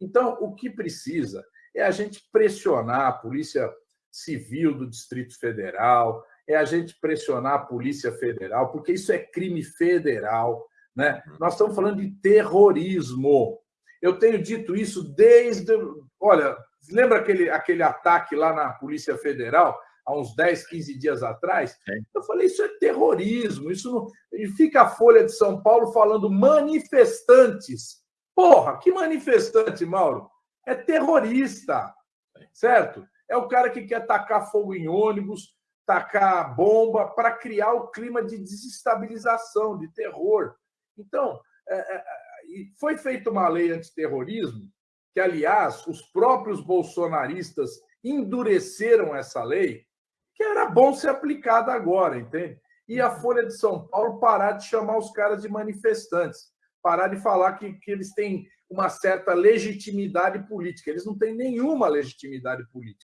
Então, o que precisa é a gente pressionar a Polícia Civil do Distrito Federal, é a gente pressionar a Polícia Federal, porque isso é crime federal. Né? Uhum. Nós estamos falando de terrorismo. Eu tenho dito isso desde. Olha, lembra aquele, aquele ataque lá na Polícia Federal, há uns 10, 15 dias atrás? É. Eu falei, isso é terrorismo. Isso não... E fica a Folha de São Paulo falando manifestantes. Porra, que manifestante, Mauro? É terrorista, certo? É o cara que quer tacar fogo em ônibus, tacar bomba para criar o clima de desestabilização, de terror. Então, é, é, foi feita uma lei antiterrorismo, que, aliás, os próprios bolsonaristas endureceram essa lei, que era bom ser aplicada agora, entende? E a Folha de São Paulo parar de chamar os caras de manifestantes, parar de falar que, que eles têm uma certa legitimidade política. Eles não têm nenhuma legitimidade política.